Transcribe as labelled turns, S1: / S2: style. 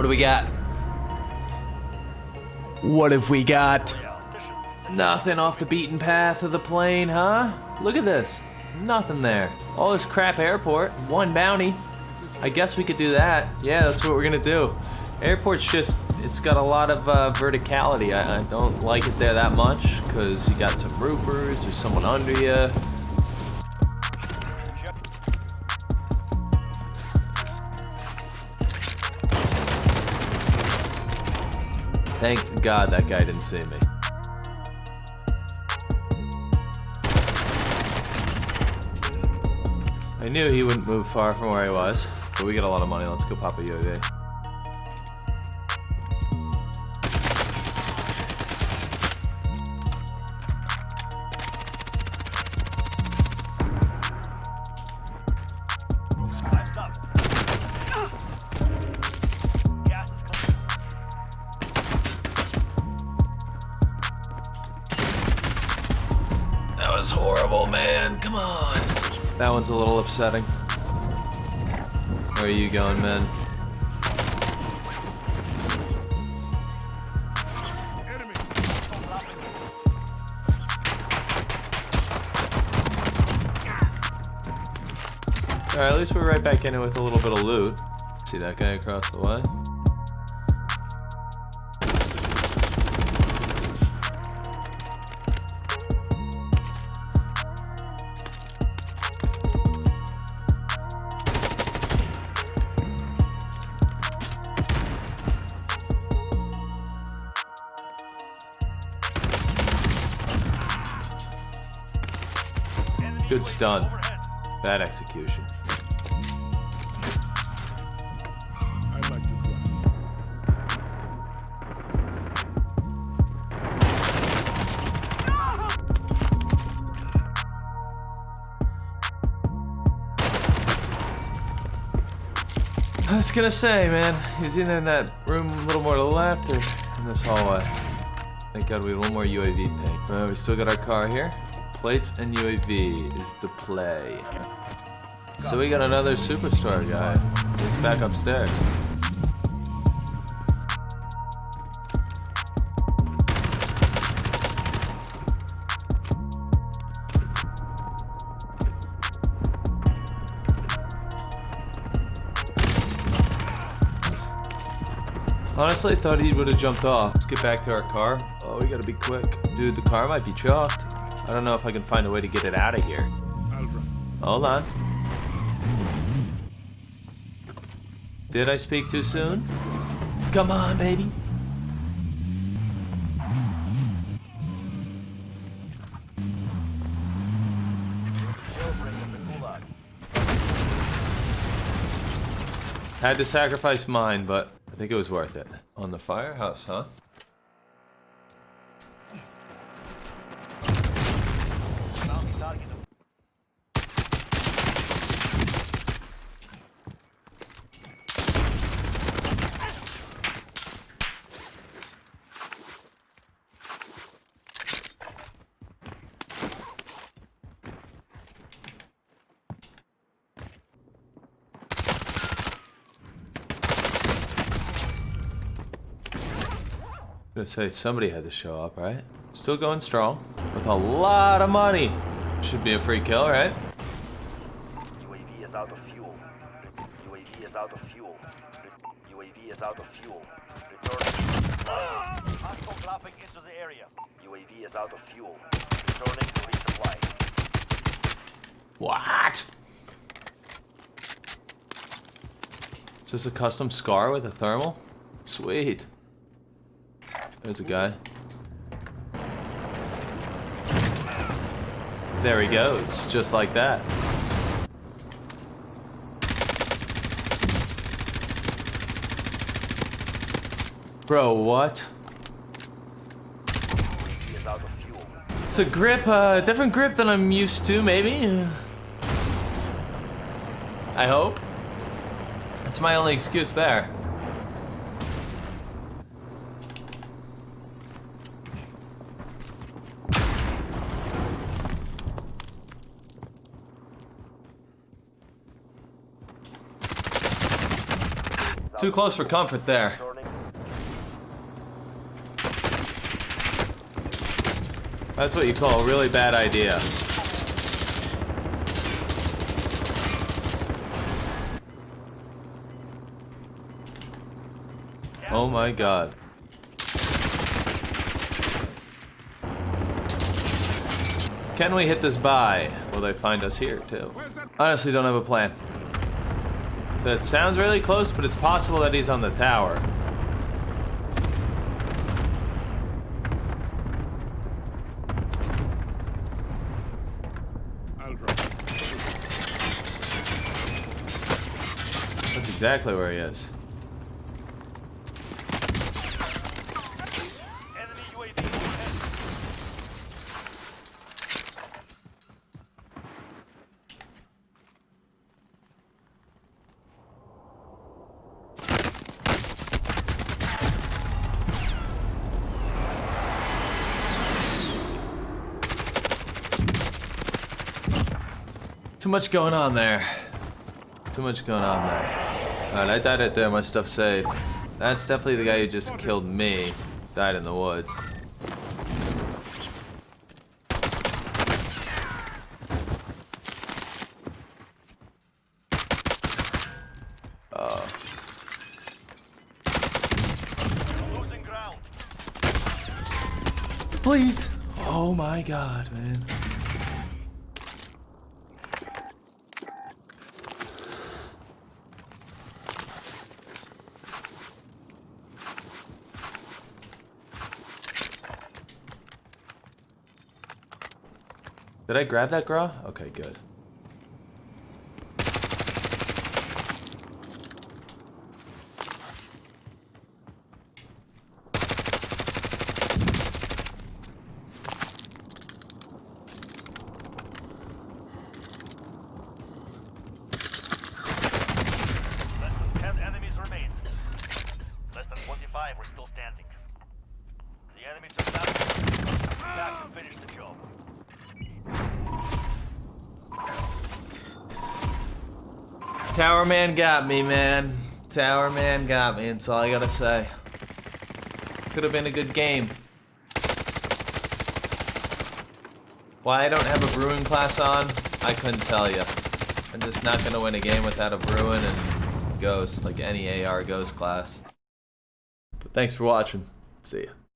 S1: What do we got? What have we got? Nothing off the beaten path of the plane, huh? Look at this. Nothing there. All this crap airport, one bounty. I guess we could do that. Yeah, that's what we're gonna do. Airport's just, it's got a lot of uh, verticality. I, I don't like it there that much because you got some roofers, there's someone under you. Thank God that guy didn't see me. I knew he wouldn't move far from where he was. But we got a lot of money. Let's go pop a UAV. Horrible, man. Come on. That one's a little upsetting. Where are you going, man? Alright, at least we're right back in it with a little bit of loot. See that guy across the way? Good stun. Bad execution. I was gonna say, man, he's either in that room a little more to the left or in this hallway. Thank God we had one more UAV ping. Well, we still got our car here. Plates and UAV is the play. So we got another superstar guy. He's back upstairs. Honestly, thought he would have jumped off. Let's get back to our car. Oh, we gotta be quick. Dude, the car might be chalked. I don't know if I can find a way to get it out of here. Hold on. Did I speak too soon? Come on, baby.
S2: Jailbreak of the Gulag.
S1: Had to sacrifice mine, but I think it was worth it. On the firehouse, huh? Gonna say somebody had to show up, right? Still going strong with a lot of money. Should be a free kill, right?
S2: UAV is out of fuel. UAV is out of fuel. UAV is out of fuel. Returning. Hostile dropping into the area. UAV is out of fuel. Returning to resupply.
S1: What? Is this a custom scar with a thermal? Sweet. There's a guy. There he goes, just like that. Bro, what? It's a grip, uh, different grip than I'm used to, maybe. I hope. That's my only excuse there. Too close for comfort there. That's what you call a really bad idea. Oh my god. Can we hit this by? Will they find us here too? Honestly, don't have a plan. So it sounds really close, but it's possible that he's on the tower.
S3: I'll drop.
S1: That's exactly where he is.
S2: Enemy UAV overhead.
S1: Too much going on there. Too much going on there. Alright, I died right there, my stuff saved. That's definitely the guy who just killed me. Died in the woods.
S2: Losing ground.
S1: Please! Oh my god, man. Did I grab that gra? Okay, good.
S2: Less than 10 enemies remain. Less than 25 we're still standing. The enemy took down. Back and finish the job.
S1: Tower man got me, man. Tower man got me, that's all I gotta say. Could have been a good game. Why I don't have a Bruen class on, I couldn't tell you. I'm just not gonna win a game without a Bruen and Ghost, like any AR Ghost class. But thanks for watching. See ya.